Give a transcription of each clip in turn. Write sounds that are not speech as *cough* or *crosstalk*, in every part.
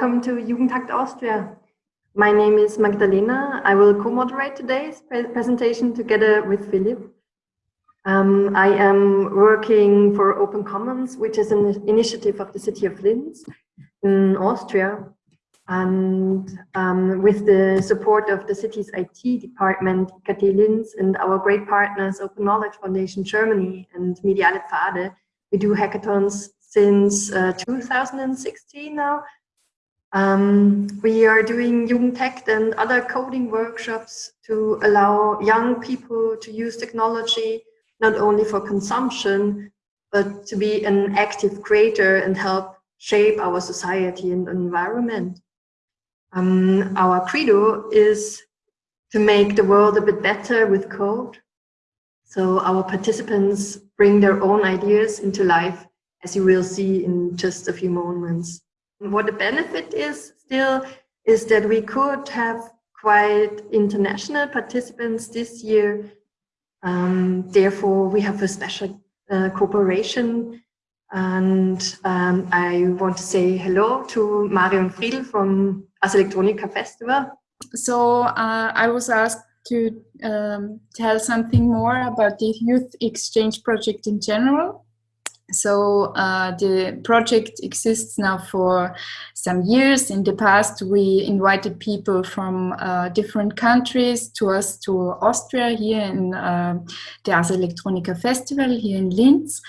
welcome to Jugend hackt Austria. My name is Magdalena. I will co-moderate today's pre presentation together with Philip. Um, I am working for Open Commons, which is an initiative of the city of Linz in Austria. And um, with the support of the city's IT department, IKT Linz, and our great partners, Open Knowledge Foundation Germany and Mediale Pfade, we do hackathons since uh, 2016 now. Um, we are doing Jugend hackt and other coding workshops to allow young people to use technology not only for consumption, but to be an active creator and help shape our society and environment. Um, our credo is to make the world a bit better with code. So our participants bring their own ideas into life as you will see in just a few moments. What the benefit is still is that we could have quite international participants this year. Um, therefore, we have a special uh, cooperation. And um, I want to say hello to Marion Friedl from Ars Electronica Festival. So uh, I was asked to um, tell something more about the Youth Exchange Project in general. So uh, the project exists now for some years. In the past, we invited people from uh, different countries to us to Austria here in uh, the Ars Electronica Festival here in Linz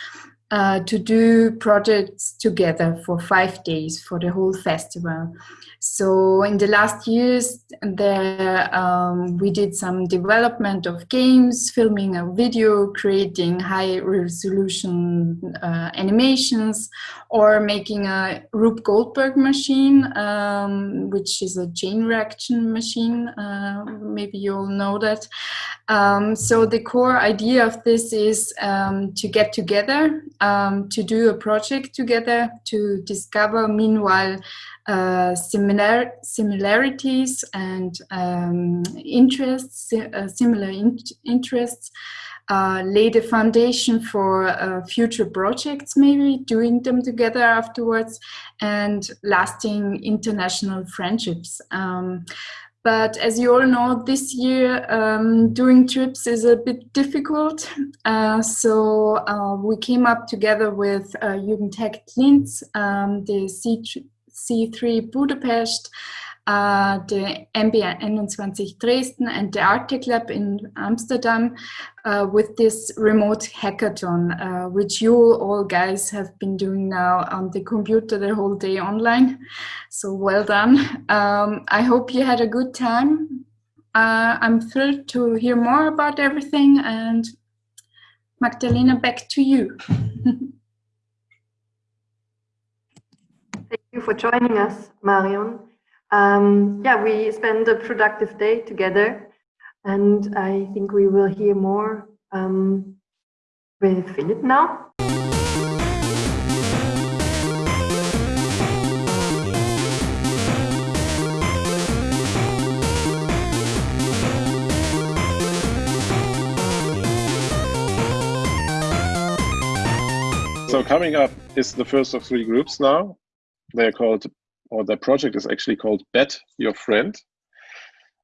uh, to do projects together for five days for the whole festival. So in the last years, there um, we did some development of games, filming a video, creating high resolution uh, animations, or making a Rube Goldberg machine, um, which is a chain reaction machine. Uh, maybe you all know that. Um, so the core idea of this is um, to get together, um, to do a project together, to discover meanwhile uh, similar similarities and um, interests, uh, similar in interests, uh, lay the foundation for uh, future projects, maybe doing them together afterwards, and lasting international friendships. Um, but as you all know, this year um, doing trips is a bit difficult. Uh, so uh, we came up together with uh, Jugend hackt Linz, um, the C3 Budapest, uh, the MBA 21 Dresden and the Arte Lab in Amsterdam uh, with this remote hackathon, uh, which you all guys have been doing now on the computer the whole day online. So well done. Um, I hope you had a good time. Uh, I'm thrilled to hear more about everything and Magdalena, back to you. *laughs* Thank you for joining us, Marion. Um, yeah, we spent a productive day together, and I think we will hear more um, with Philip now. So coming up is the first of three groups now they're called, or the project is actually called Bet Your Friend.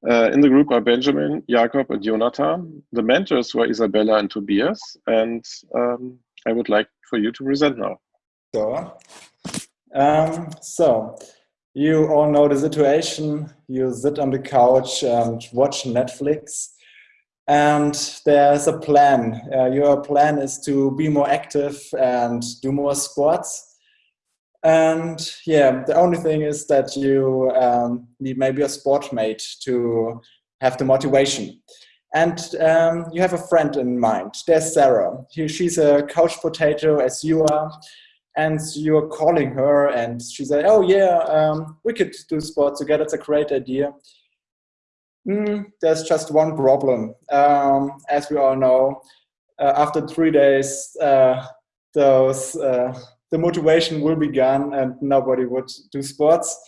Uh, in the group are Benjamin, Jakob, and Jonathan. The mentors were Isabella and Tobias, and um, I would like for you to present now. So, um, so you all know the situation. You sit on the couch and watch Netflix, and there's a plan. Uh, your plan is to be more active and do more sports. And yeah, the only thing is that you um, need maybe a sport mate to have the motivation. And um, you have a friend in mind. There's Sarah. She's a couch potato as you are. And you're calling her and she said, oh yeah, um, we could do sport together. It's a great idea. Mm, there's just one problem. Um, as we all know, uh, after three days, uh, those uh, the motivation will be gone and nobody would do sports.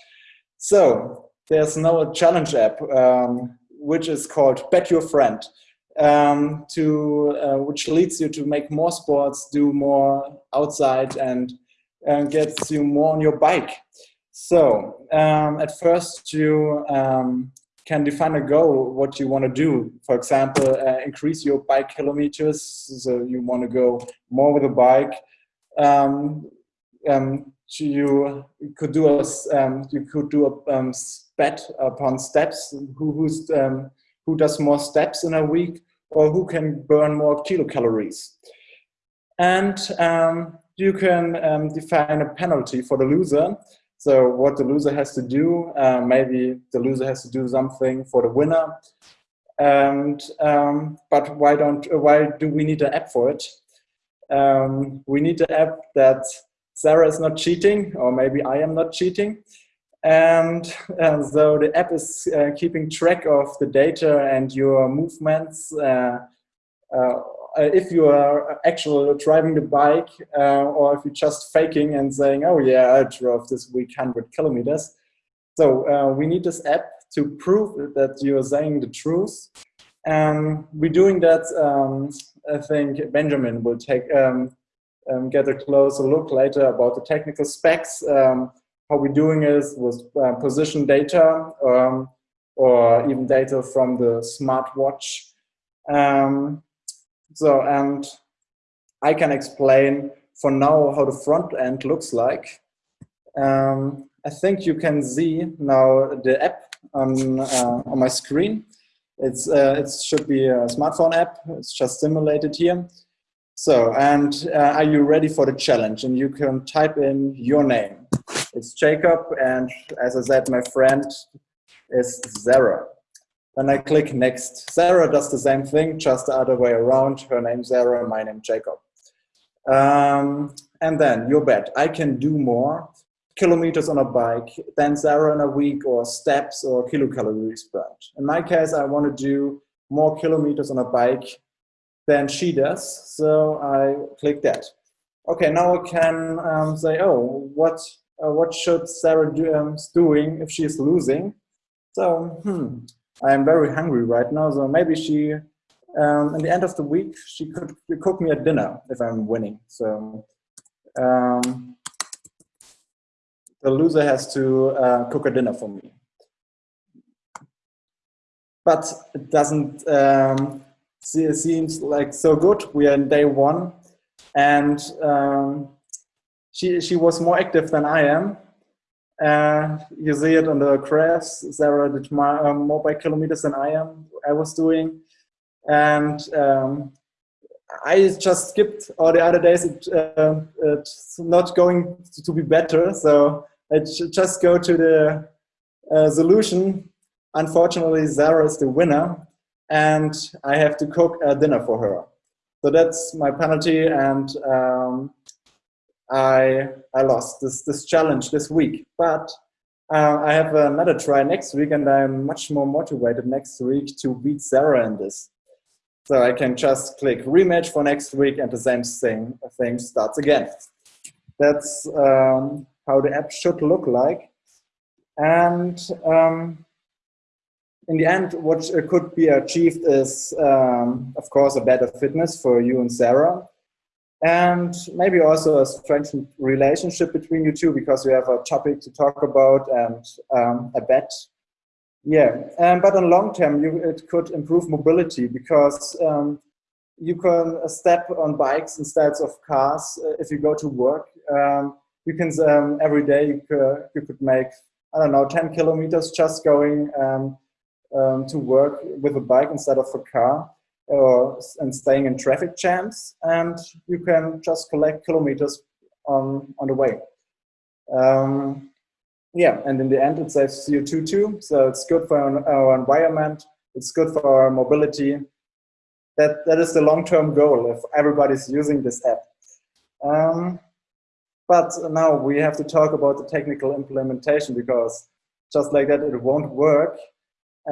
So there's now a challenge app, um, which is called Bet Your Friend, um, to, uh, which leads you to make more sports, do more outside and uh, gets you more on your bike. So um, at first you um, can define a goal, what you want to do. For example, uh, increase your bike kilometers. So you want to go more with a bike. Um, um, you could do a um, you could do a um, bet upon steps. Who who's um, who does more steps in a week, or who can burn more kilocalories. And um, you can um, define a penalty for the loser. So what the loser has to do, uh, maybe the loser has to do something for the winner. And um, but why don't why do we need an app for it? Um, we need an app that Sarah is not cheating, or maybe I am not cheating. And, and so the app is uh, keeping track of the data and your movements. Uh, uh, if you are actually driving the bike, uh, or if you're just faking and saying, oh yeah, I drove this week 100 kilometers. So uh, we need this app to prove that you're saying the truth. And we're doing that, um, I think Benjamin will take um, um, get a closer look later about the technical specs. Um, how we're doing is with uh, position data um, or even data from the smartwatch. Um, so, and I can explain for now how the front end looks like. Um, I think you can see now the app on, uh, on my screen. It's, uh, it should be a smartphone app. It's just simulated here. So, and uh, are you ready for the challenge? And you can type in your name. It's Jacob, and as I said, my friend is Sarah. Then I click next. Sarah does the same thing, just the other way around. Her name Sarah, my name Jacob. Um, and then your bet. I can do more kilometers on a bike than Sarah in a week or steps or kilocalories burned. In my case, I want to do more kilometers on a bike than she does. So I click that. Okay, now I can um, say, oh, what uh, what should Sarah do um, doing if she is losing? So, hmm, I am very hungry right now. So maybe she, um, in the end of the week, she could cook me a dinner if I'm winning. So um, the loser has to uh, cook a dinner for me. But it doesn't um, it seems like so good. We are in day one, and um, she she was more active than I am. Uh, you see it on the graphs. Sarah did more, um, more by kilometers than I am. I was doing, and um, I just skipped all the other days. It, uh, it's not going to be better, so I just go to the uh, solution. Unfortunately, Sarah is the winner, and I have to cook a dinner for her. So that's my penalty, and um, I I lost this this challenge this week. But uh, I have another try next week, and I'm much more motivated next week to beat Sarah in this. So I can just click rematch for next week, and the same thing thing starts again. That's um, how the app should look like, and. Um, in the end, what could be achieved is, um, of course, a better fitness for you and Sarah. And maybe also a strengthened relationship between you two because you have a topic to talk about and um, a bet. Yeah, um, but on long term, you, it could improve mobility because um, you can step on bikes instead of cars uh, if you go to work. Um, you can, um, every day, you could, you could make, I don't know, 10 kilometers just going um, um, to work with a bike instead of a car or, and staying in traffic jams and you can just collect kilometers on, on the way. Um, yeah, and in the end it saves CO2 too, so it's good for our environment, it's good for our mobility. That, that is the long-term goal if everybody's using this app. Um, but now we have to talk about the technical implementation because just like that it won't work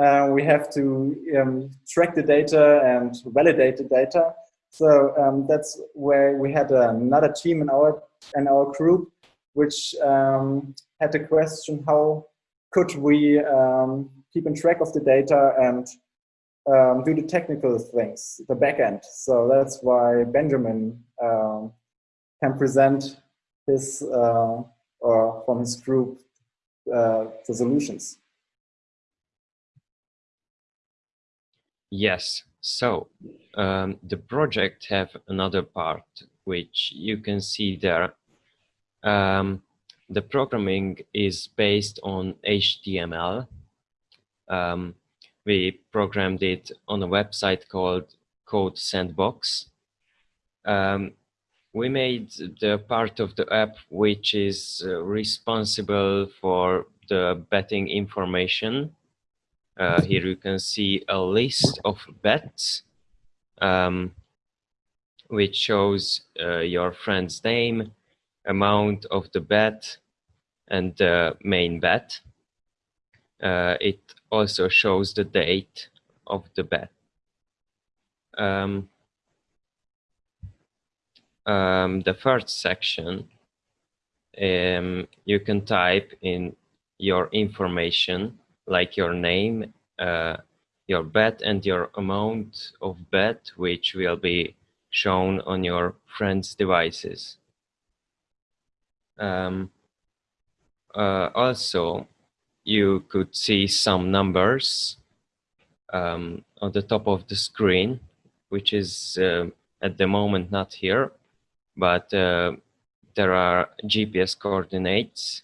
uh, we have to um, track the data and validate the data. So um, that's where we had another team in our in our group, which um, had the question: How could we um, keep in track of the data and um, do the technical things, the backend? So that's why Benjamin um, can present his uh, or from his group uh, the solutions. Yes, so um, the project have another part which you can see there. Um, the programming is based on HTML. Um, we programmed it on a website called Code Sandbox. Um, we made the part of the app which is uh, responsible for the betting information. Uh, here you can see a list of bets um, which shows uh, your friend's name, amount of the bet, and the main bet. Uh, it also shows the date of the bet. Um, um, the first section, um, you can type in your information, like your name, uh, your bet and your amount of bet, which will be shown on your friend's devices. Um, uh, also, you could see some numbers um, on the top of the screen, which is uh, at the moment not here, but uh, there are GPS coordinates.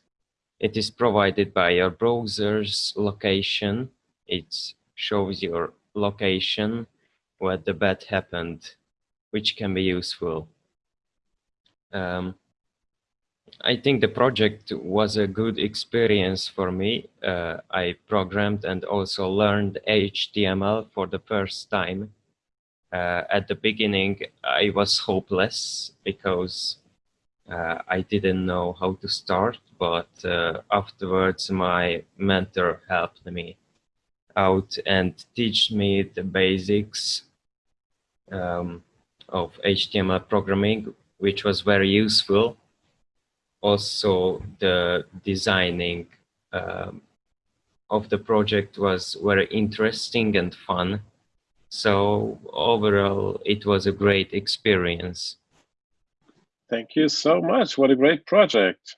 It is provided by your browser's location. It shows your location where the bet happened, which can be useful. Um, I think the project was a good experience for me. Uh, I programmed and also learned HTML for the first time. Uh, at the beginning, I was hopeless because uh, I didn't know how to start, but uh, afterwards my mentor helped me out and teach me the basics um, of HTML programming, which was very useful also the designing um, of the project was very interesting and fun. So overall, it was a great experience. Thank you so much. What a great project.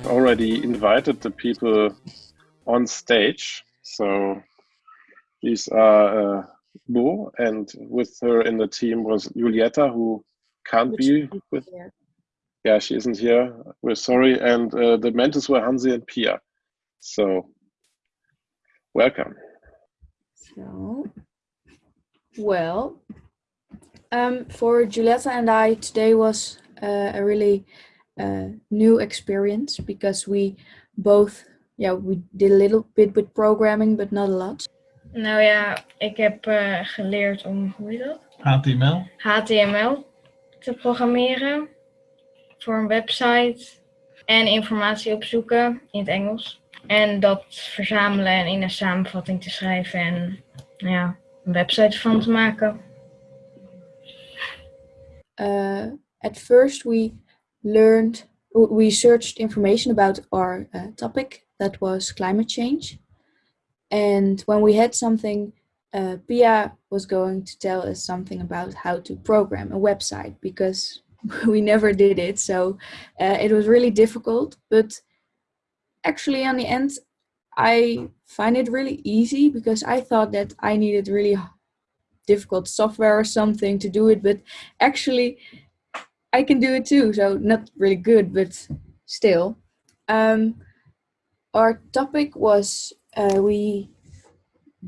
I've already invited the people on stage. So these are uh, Bo, and with her in the team was Julieta, who can't be with. Here. Yeah, she isn't here. We're sorry. And uh, the mentors were Hansi and Pia. So welcome. So, well, um, for Julieta and I, today was uh, a really uh, new experience because we both, yeah, we did a little bit with programming, but not a lot. Nou ja, ik heb uh, geleerd om, hoe heet dat? HTML. HTML te programmeren voor een website en informatie opzoeken in het Engels. En dat verzamelen en in een samenvatting te schrijven en nou ja, een website van te maken. Uh, at first we learned, we searched information about our uh, topic that was climate change. And when we had something, uh, Pia was going to tell us something about how to program a website because *laughs* we never did it. So uh, it was really difficult, but actually on the end, I find it really easy because I thought that I needed really difficult software or something to do it, but actually I can do it too. So not really good, but still. Um, our topic was uh, we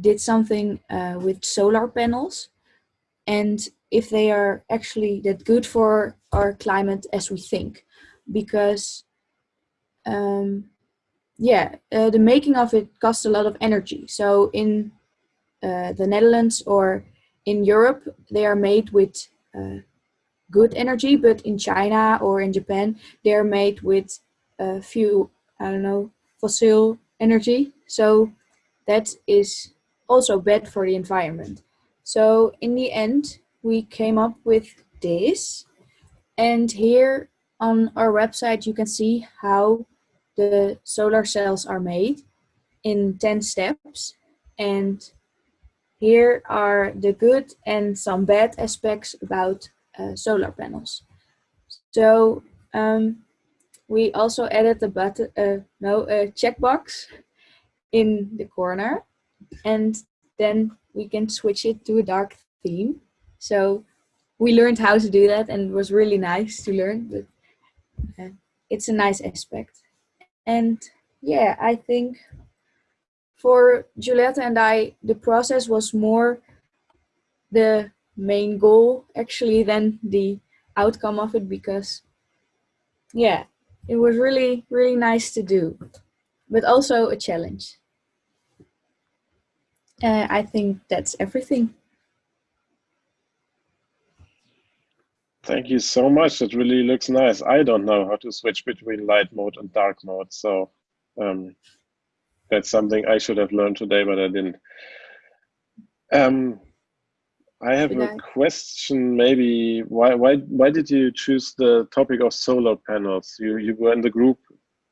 did something uh, with solar panels and if they are actually that good for our climate as we think because um, yeah uh, the making of it costs a lot of energy so in uh, the Netherlands or in Europe they are made with uh, good energy, but in China or in Japan, they're made with a few, I don't know, fossil energy. So that is also bad for the environment. So in the end, we came up with this. And here on our website, you can see how the solar cells are made in 10 steps. And here are the good and some bad aspects about uh, solar panels. So um, we also added a button, uh, no, a checkbox in the corner, and then we can switch it to a dark theme. So we learned how to do that, and it was really nice to learn. But uh, it's a nice aspect, and yeah, I think for Juliette and I, the process was more the main goal actually than the outcome of it because yeah it was really really nice to do but also a challenge. Uh, i think that's everything. Thank you so much. That really looks nice. I don't know how to switch between light mode and dark mode so um, that's something i should have learned today but i didn't. Um, I have a question. Maybe why why why did you choose the topic of solar panels? You you were in the group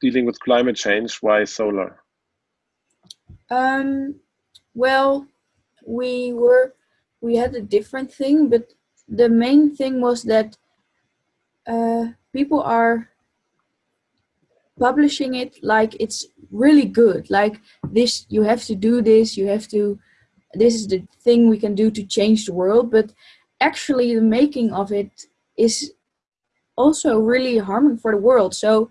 dealing with climate change. Why solar? Um, well, we were we had a different thing, but the main thing was that uh, people are publishing it like it's really good. Like this, you have to do this. You have to this is the thing we can do to change the world but actually the making of it is also really harming for the world. So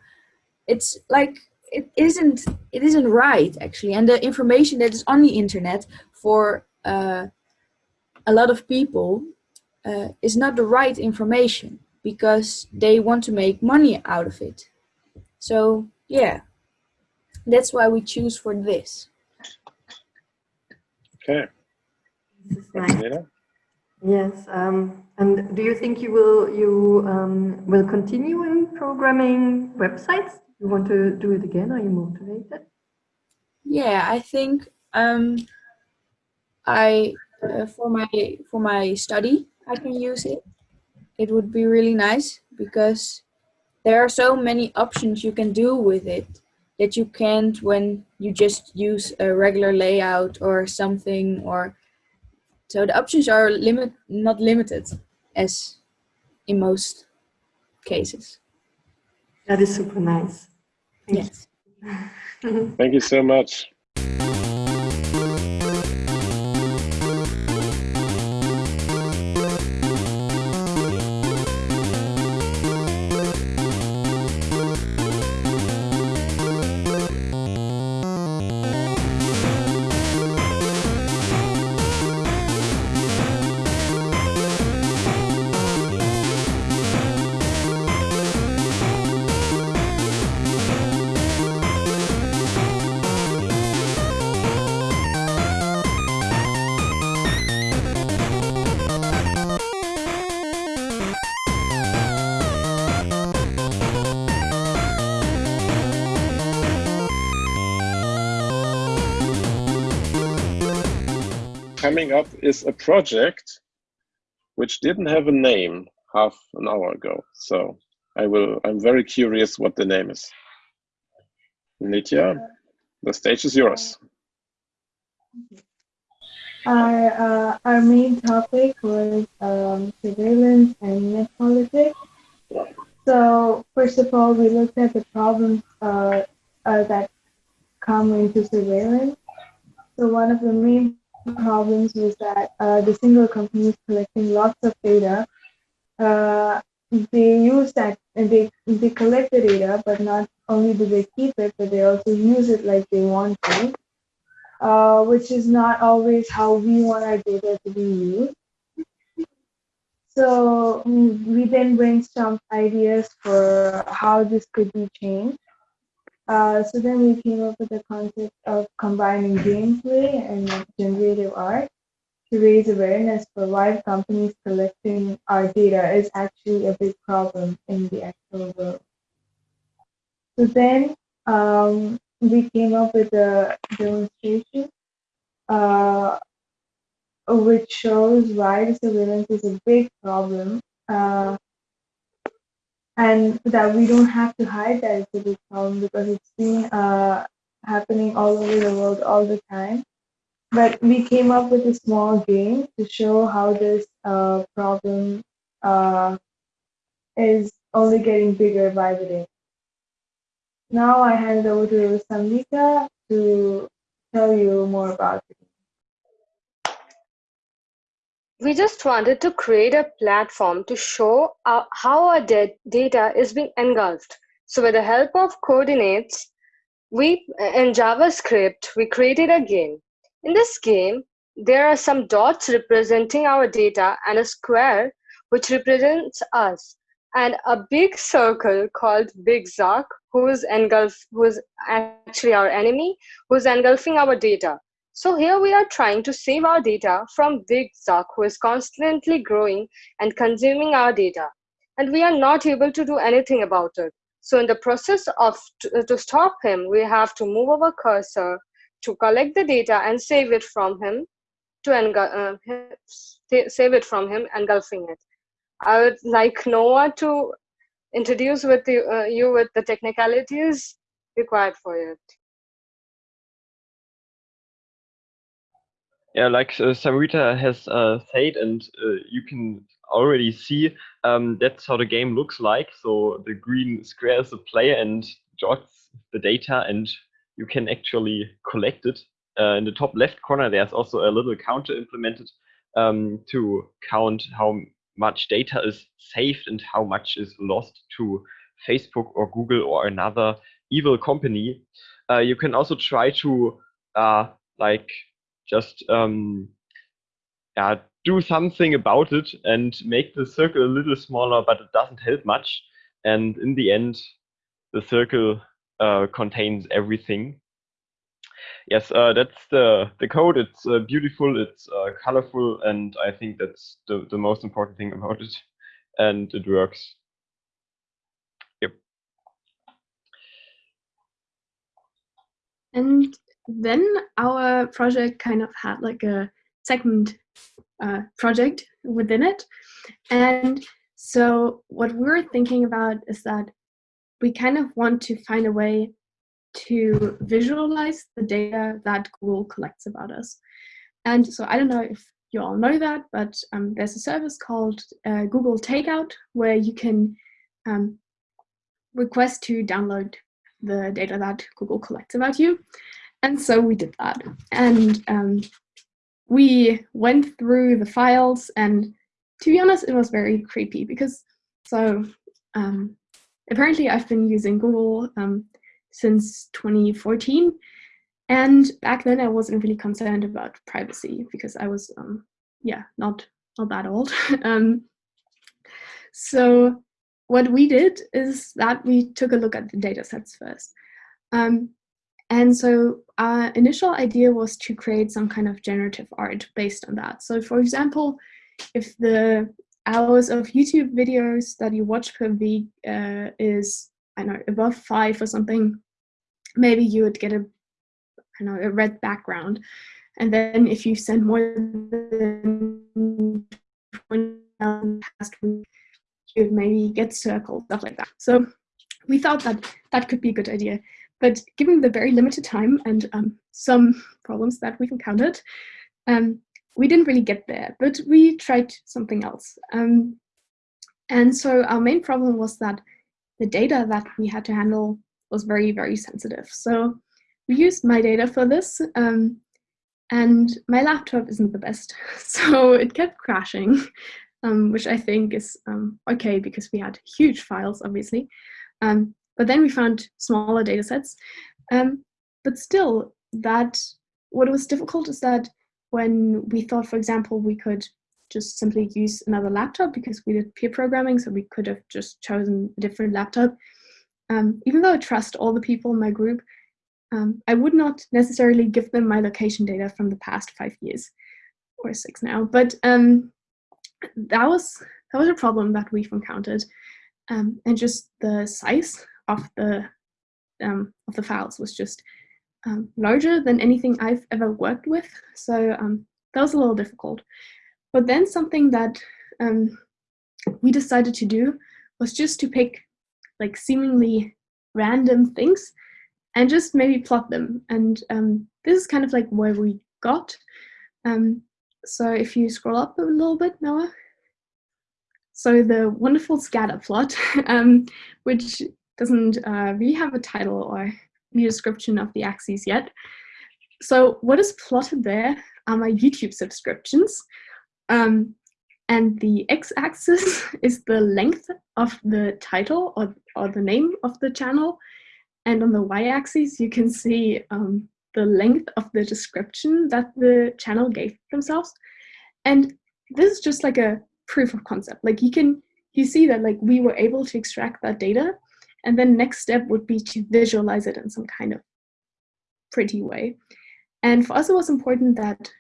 it's like it isn't it isn't right actually. And the information that is on the internet for uh, a lot of people uh, is not the right information because they want to make money out of it. So yeah that's why we choose for this Okay. Nice. Yes. Um, and do you think you will you um, will continue in programming websites? You want to do it again? Are you motivated? Yeah, I think um, I uh, for my for my study I can use it. It would be really nice because there are so many options you can do with it that you can't when you just use a regular layout or something or so the options are limit not limited as in most cases. That is super nice. Thank yes. you. *laughs* thank you so much coming up is a project which didn't have a name half an hour ago. So I will, I'm very curious what the name is. Nitya, the stage is yours. Our, uh, our main topic was um, surveillance and net politics. So first of all, we looked at the problems uh, uh, that come into surveillance. So one of the main problems was that uh, the single companies collecting lots of data, uh, they use that and they they collect the data, but not only do they keep it, but they also use it like they want to, uh, which is not always how we want our data to be used. So we then brainstormed ideas for how this could be changed. Uh, so then we came up with the concept of combining gameplay and generative art to raise awareness for why companies collecting our data is actually a big problem in the actual world. So then um, we came up with a demonstration uh, which shows why surveillance is a big problem uh, and that we don't have to hide that it's a big problem because it's been uh, happening all over the world all the time. But we came up with a small game to show how this uh, problem uh, is only getting bigger by the day. Now I hand it over to Samvika to tell you more about it. We just wanted to create a platform to show uh, how our data is being engulfed. So with the help of coordinates, we in JavaScript, we created a game. In this game, there are some dots representing our data and a square which represents us and a big circle called Big Zuck, who is engulf, who is actually our enemy, who is engulfing our data. So here we are trying to save our data from Big Zuck, who is constantly growing and consuming our data. And we are not able to do anything about it. So in the process of to, to stop him, we have to move our cursor to collect the data and save it from him to uh, save it from him, engulfing it. I would like Noah to introduce with you, uh, you with the technicalities required for it. Yeah, like uh, has uh, said, and uh, you can already see um, that's how the game looks like. So the green square is the player and jots the data, and you can actually collect it. Uh, in the top left corner, there's also a little counter implemented um, to count how much data is saved and how much is lost to Facebook or Google or another evil company. Uh, you can also try to uh, like just um, yeah, do something about it and make the circle a little smaller, but it doesn't help much. And in the end, the circle uh, contains everything. Yes, uh, that's the, the code. It's uh, beautiful, it's uh, colorful, and I think that's the, the most important thing about it. And it works. Yep. And then our project kind of had like a second uh, project within it. And so what we're thinking about is that we kind of want to find a way to visualize the data that Google collects about us. And so I don't know if you all know that, but um, there's a service called uh, Google Takeout where you can um, request to download the data that Google collects about you. And so we did that. And um, we went through the files and to be honest, it was very creepy because so um, apparently I've been using Google um, since 2014. And back then I wasn't really concerned about privacy because I was, um, yeah, not, not that old. *laughs* um, so what we did is that we took a look at the data sets first. Um, and so our initial idea was to create some kind of generative art based on that. So for example, if the hours of YouTube videos that you watch per week uh, is, I know, above five or something, maybe you would get a, I know, a red background. And then if you send more than 20 past week, you'd maybe get circled, stuff like that. So we thought that that could be a good idea. But given the very limited time and um, some problems that we've encountered, um, we didn't really get there, but we tried something else. Um, and so our main problem was that the data that we had to handle was very, very sensitive. So we used my data for this, um, and my laptop isn't the best. *laughs* So it kept crashing, um, which I think is um, okay because we had huge files, obviously. Um, but then we found smaller data sets. Um, but still, that what was difficult is that when we thought, for example, we could just simply use another laptop because we did peer programming, so we could have just chosen a different laptop. Um, even though I trust all the people in my group, um, I would not necessarily give them my location data from the past five years or six now. But um, that was that was a problem that we've encountered, um, and just the size of the um, of the files was just um, larger than anything I've ever worked with. So um, that was a little difficult. But then something that um, we decided to do was just to pick like seemingly random things and just maybe plot them. And um, this is kind of like where we got. Um, so if you scroll up a little bit, Noah. So the wonderful scatter plot, *laughs* um, which doesn't uh, really have a title or any description of the axes yet. So what is plotted there are my YouTube subscriptions. Um, and the x-axis *laughs* is the length of the title or, or the name of the channel. And on the y-axis, you can see um, the length of the description that the channel gave themselves. And this is just like a proof of concept. Like you can, you see that like we were able to extract that data and then next step would be to visualize it in some kind of pretty way. And for us, it was important that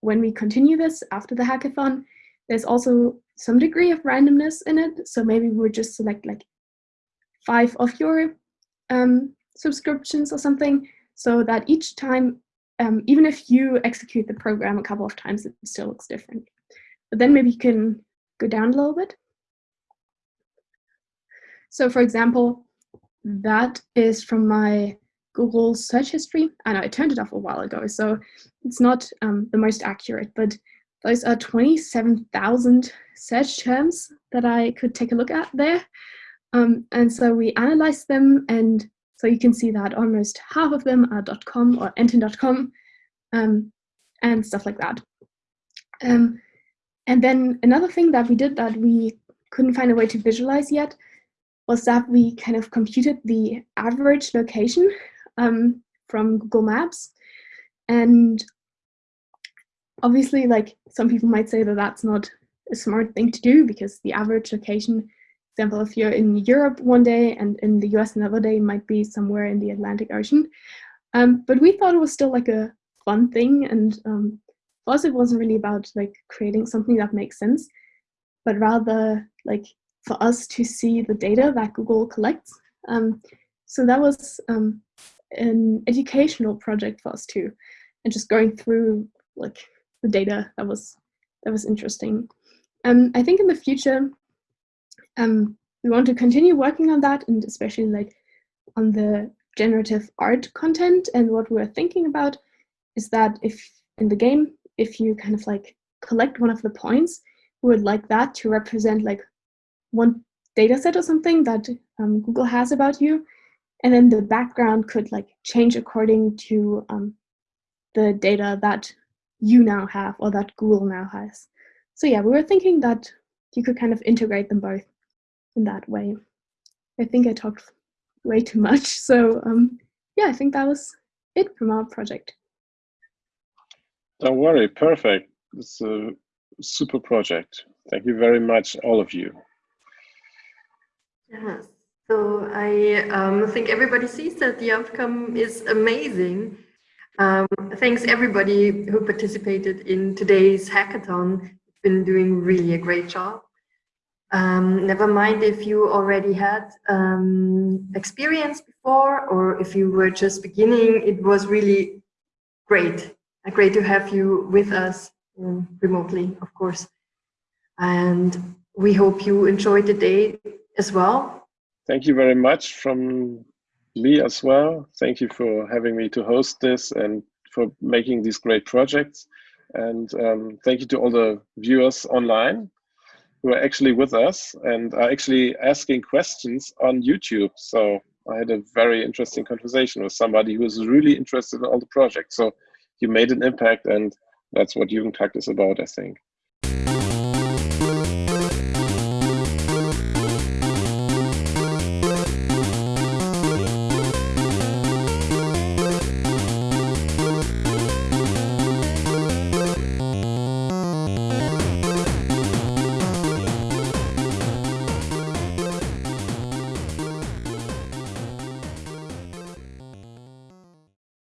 when we continue this after the hackathon, there's also some degree of randomness in it. So maybe we would just select like five of your um, subscriptions or something so that each time, um, even if you execute the program a couple of times, it still looks different. But then maybe you can go down a little bit. So for example, that is from my Google search history. I know I turned it off a while ago, so it's not um, the most accurate, but those are 27,000 search terms that I could take a look at there. Um, and so we analyzed them, and so you can see that almost half of them are .com or entin.com um, and stuff like that. Um, and then another thing that we did that we couldn't find a way to visualize yet was that we kind of computed the average location um, from Google Maps. And obviously, like some people might say that that's not a smart thing to do because the average location, example, if you're in Europe one day and in the US another day might be somewhere in the Atlantic Ocean. Um, but we thought it was still like a fun thing. And um, for us, it wasn't really about like creating something that makes sense, but rather like for us to see the data that Google collects. Um, so that was um, an educational project for us too, and just going through like the data that was that was interesting. Um, I think in the future, um, we want to continue working on that, and especially like on the generative art content. And what we're thinking about is that if in the game, if you kind of like collect one of the points, we would like that to represent like one data set or something that um, Google has about you. And then the background could like change according to um, the data that you now have or that Google now has. So yeah, we were thinking that you could kind of integrate them both in that way. I think I talked way too much. *laughs* So um, yeah, I think that was it from our project. Don't worry, perfect. It's a super project. Thank you very much, all of you. Yes. So I um, think everybody sees that the outcome is amazing. Um, thanks everybody who participated in today's hackathon. You've Been doing really a great job. Um, never mind if you already had um, experience before or if you were just beginning, it was really great. Great to have you with us um, remotely, of course. And we hope you enjoyed the day as well. Thank you very much from Lee as well. Thank you for having me to host this and for making these great projects. And um, thank you to all the viewers online who are actually with us and are actually asking questions on YouTube. So I had a very interesting conversation with somebody who is really interested in all the projects. So you made an impact and that's what Jugend hackt is about, I think.